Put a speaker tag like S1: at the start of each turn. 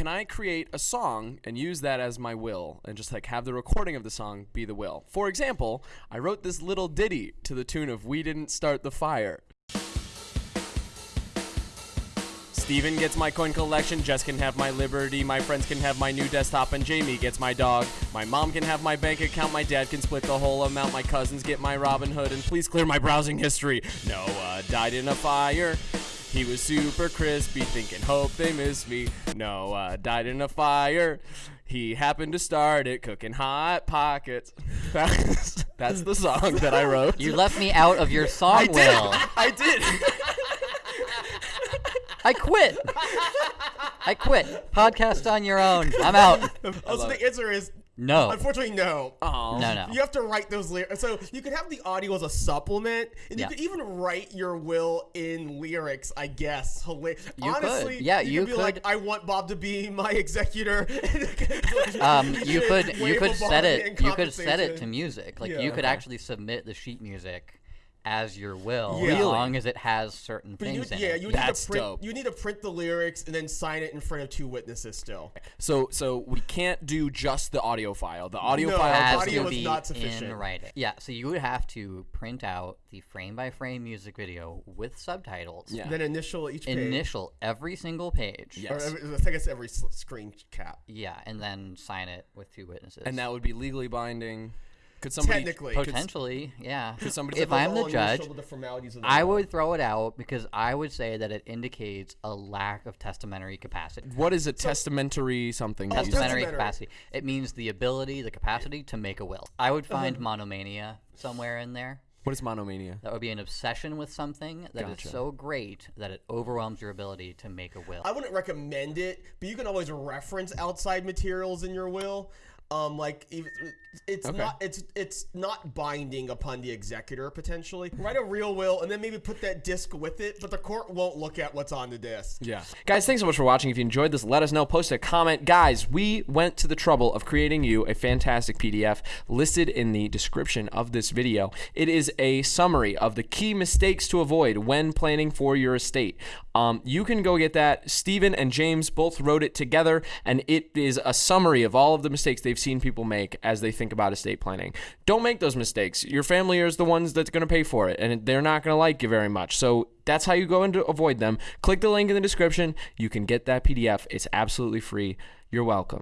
S1: can I create a song and use that as my will and just like have the recording of the song be the will? For example, I wrote this little ditty to the tune of We Didn't Start the Fire. Steven gets my coin collection, Jess can have my liberty, my friends can have my new desktop, and Jamie gets my dog. My mom can have my bank account, my dad can split the whole amount, my cousins get my Robinhood, and please clear my browsing history. Noah died in a fire. He was super crispy, thinking, hope they miss me. Noah died in a fire. He happened to start it cooking hot pockets. That's, that's the song that I wrote.
S2: You left me out of your song,
S1: I did.
S2: Will.
S1: I did.
S2: I quit. I quit. Podcast on your own. I'm out.
S3: Oh, so the answer is
S2: No.
S3: unfortunately no.
S1: Oh.
S2: No, no.
S3: You have to write those lyrics. So you could have the audio as a supplement, and
S2: Yeah.
S3: you could even write your will in lyrics. I guess. Hila-
S2: You could.
S3: Honestly,
S2: Yeah,
S3: you,
S2: you
S3: could be like, "I want Bob to be my executor."
S2: Um, you could you could set it you could set it to music. Like
S3: Yeah.
S2: you could
S1: Okay.
S2: actually submit the sheet music as your will,
S3: Yeah.
S2: as long as it has certain
S3: But you,
S2: things in
S3: yeah,
S2: it.
S3: you need
S1: That's
S3: to print.
S1: dope.
S3: You need to print the lyrics and then sign it in front of two witnesses. Still,
S1: So so we can't do just the audio file. The audio
S3: No.
S1: file
S2: has
S3: audio
S2: to
S3: is
S2: be
S3: not sufficient.
S2: in writing. Yeah, so you would have to print out the frame by frame music video with subtitles.
S1: Yeah.
S3: then initial each page.
S2: Initial every single page.
S1: Yeah.
S3: Or
S1: Yes.
S3: every, I think it's every screen cap.
S2: Yeah, and then sign it with two witnesses.
S1: and that would be legally binding. Could somebody
S3: Technically.
S1: could-
S2: potentially, yeah.
S1: Could somebody-
S2: if I'm the judge,
S3: the formalities of the
S2: I
S3: will.
S2: would throw it out because I would say that it indicates a lack of testamentary capacity.
S1: What is a testamentary something? that?
S2: Testamentary
S3: testamentary.
S2: capacity. It means the ability, the capacity to make a will. I would find
S3: Uh-huh.
S2: monomania somewhere in there.
S1: What is monomania?
S2: That would be an obsession with something that is
S1: Gotcha.
S2: so great that it overwhelms your ability to make a will.
S3: I wouldn't recommend it, but you can always reference outside materials in your will. Um, like it's
S1: Okay.
S3: not it's it's not binding upon the executor potentially. Write a real will and then maybe put that disc with it, but the court won't look at what's on the disc.
S1: Yeah. Guys, thanks so much for watching. If you enjoyed this, let us know. Post a comment. Guys, we went to the trouble of creating you a fantastic PDF listed in the description of this video. It is a summary of the key mistakes to avoid when planning for your estate. Um, you can go get that. Stephen and James both wrote it together, and it is a summary of all of the mistakes they've seen people make as they think about estate planning. Don't make those mistakes. Your family is the ones that's going to pay for it, and they're not going to like you very much. So that's how you go and avoid them. Click the link in the description. You can get that PDF. It's absolutely free. You're welcome.